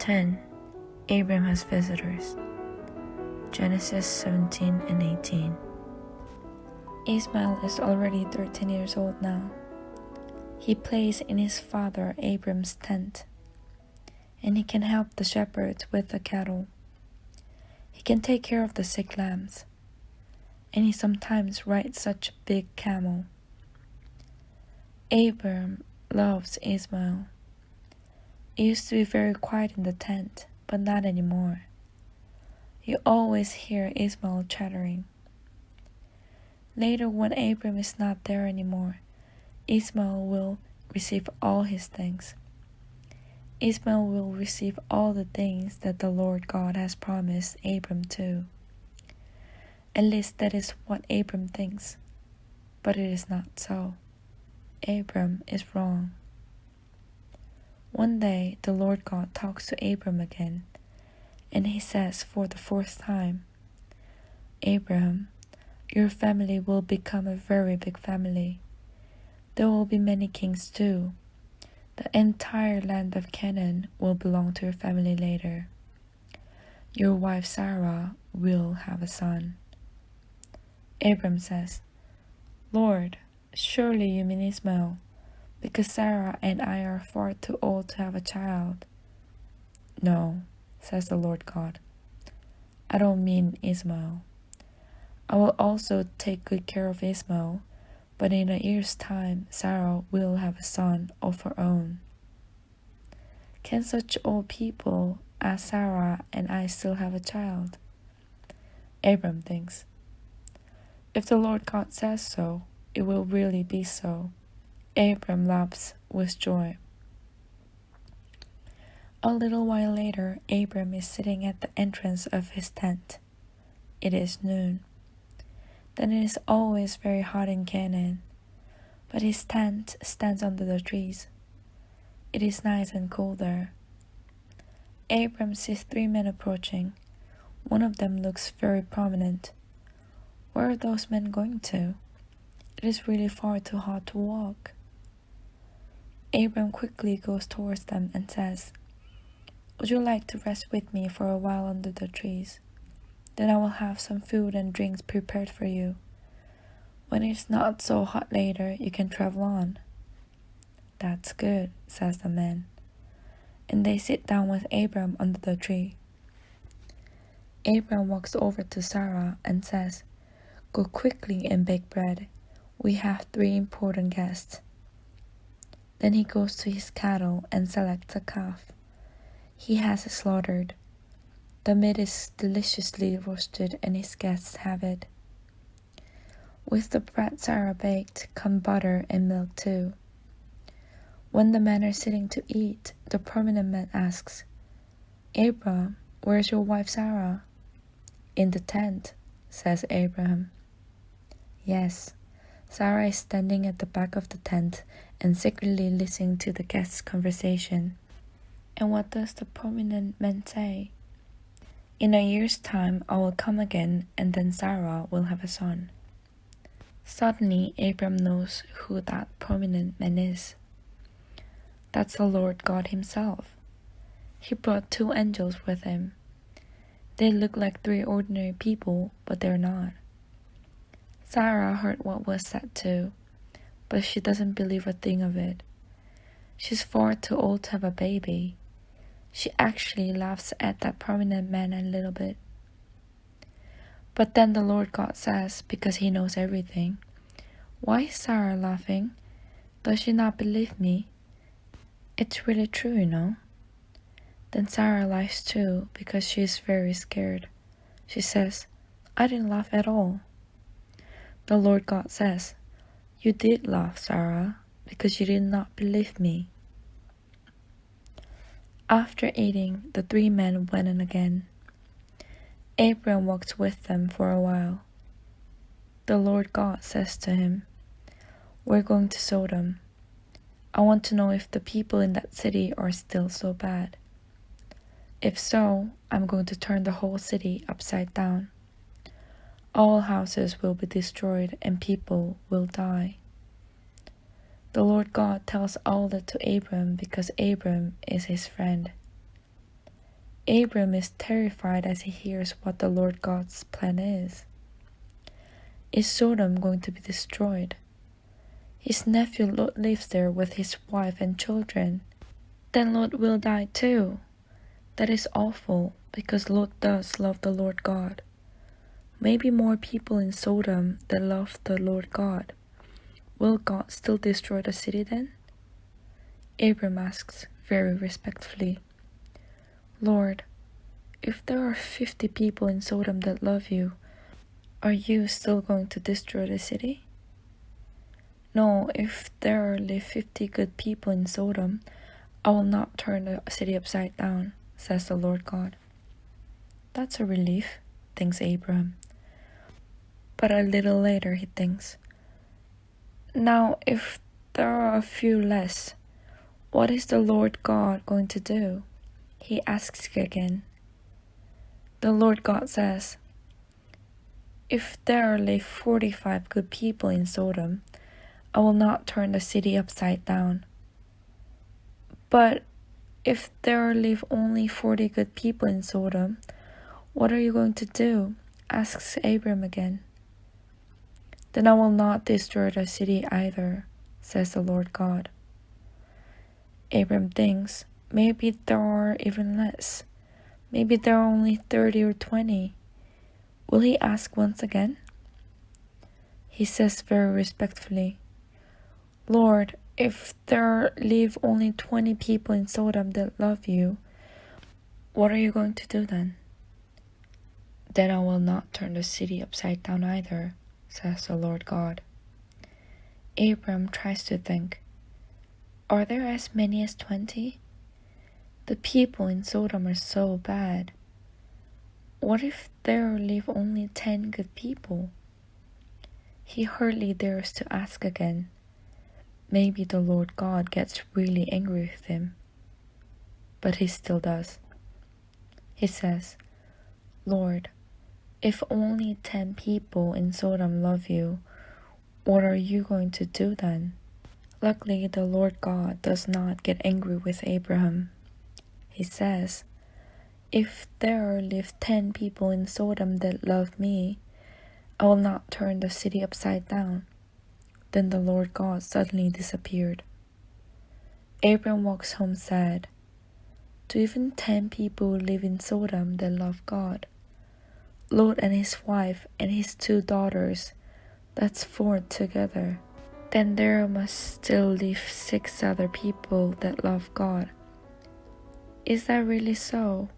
10. Abram has visitors. Genesis 17 and 18. Ismail is already 13 years old now. He plays in his father Abram's tent, and he can help the shepherds with the cattle. He can take care of the sick lambs, and he sometimes rides such a big camel. Abram loves Ismail. It used to be very quiet in the tent, but not anymore. You always hear Ismail chattering. Later, when Abram is not there anymore, Ismail will receive all his things. Ismail will receive all the things that the Lord God has promised Abram to. At least that is what Abram thinks, but it is not so. Abram is wrong. One day the Lord God talks to Abram again, and he says for the fourth time, Abram, your family will become a very big family. There will be many kings too. The entire land of Canaan will belong to your family later. Your wife Sarah will have a son. Abram says, Lord, surely you mean Ismail, because Sarah and I are far too old to have a child. No, says the Lord God. I don't mean Ismael. I will also take good care of Ismael, but in a year's time Sarah will have a son of her own. Can such old people as Sarah and I still have a child? Abram thinks. If the Lord God says so, it will really be so. Abram laughs with joy. A little while later, Abram is sitting at the entrance of his tent. It is noon. Then it is always very hot in Canaan, but his tent stands under the trees. It is nice and cool there. Abram sees three men approaching. One of them looks very prominent. Where are those men going to? It is really far too hot to walk. Abram quickly goes towards them and says, Would you like to rest with me for a while under the trees? Then I will have some food and drinks prepared for you. When it's not so hot later, you can travel on. That's good, says the man. And they sit down with Abram under the tree. Abram walks over to Sarah and says, Go quickly and bake bread. We have three important guests. Then he goes to his cattle and selects a calf. He has it slaughtered. The meat is deliciously roasted and his guests have it. With the bread Sarah baked come butter and milk too. When the men are sitting to eat, the prominent man asks, Abram, where's your wife Sarah? In the tent, says Abraham. Yes, Sarah is standing at the back of the tent and secretly listening to the guests' conversation. And what does the prominent man say? In a year's time I will come again, and then Sarah will have a son. Suddenly, Abram knows who that prominent man is. That's the Lord God Himself. He brought two angels with Him. They look like three ordinary people, but they're not. Sarah heard what was said too, but she doesn't believe a thing of it. She's far too old to have a baby. She actually laughs at that prominent man a little bit. But then the Lord God says, because he knows everything, Why is Sarah laughing? Does she not believe me? It's really true, you know. Then Sarah laughs too because she is very scared. She says, I didn't laugh at all. The Lord God says, You did laugh, Sarah, because you did not believe me. After eating, the three men went in again. Abram walked with them for a while. The Lord God says to him, We're going to Sodom. I want to know if the people in that city are still so bad. If so, I'm going to turn the whole city upside down. All houses will be destroyed and people will die. The Lord God tells all that to Abram because Abram is his friend. Abram is terrified as he hears what the Lord God's plan is. Is Sodom going to be destroyed? His nephew Lot lives there with his wife and children. Then Lot will die too. That is awful because Lot does love the Lord God. Maybe more people in Sodom that love the Lord God. Will God still destroy the city then? Abram asks very respectfully. Lord, if there are 50 people in Sodom that love you, are you still going to destroy the city? No, if there are only 50 good people in Sodom, I will not turn the city upside down, says the Lord God. That's a relief, thinks Abram. But a little later he thinks, Now, if there are a few less, what is the Lord God going to do? He asks again. The Lord God says, If there are only 45 good people in Sodom, I will not turn the city upside down. But if there live only 40 good people in Sodom, what are you going to do? asks Abram again. Then I will not destroy the city either, says the Lord God. Abram thinks, maybe there are even less. Maybe there are only 30 or 20. Will he ask once again? He says very respectfully, Lord, if there live only 20 people in Sodom that love you, what are you going to do then? Then I will not turn the city upside down either, says the Lord God. Abram tries to think, Are there as many as 20? The people in Sodom are so bad. What if there live only ten good people? He hardly dares to ask again. Maybe the Lord God gets really angry with him. But he still does. He says, Lord, if only ten people in Sodom love you, what are you going to do then? Luckily, the Lord God does not get angry with Abraham he says, If there live ten people in Sodom that love me, I will not turn the city upside down. Then the Lord God suddenly disappeared. Abram walks home sad. Do even ten people live in Sodom that love God? Lot and his wife and his two daughters, that's four together. Then there must still live six other people that love God. Is that really so?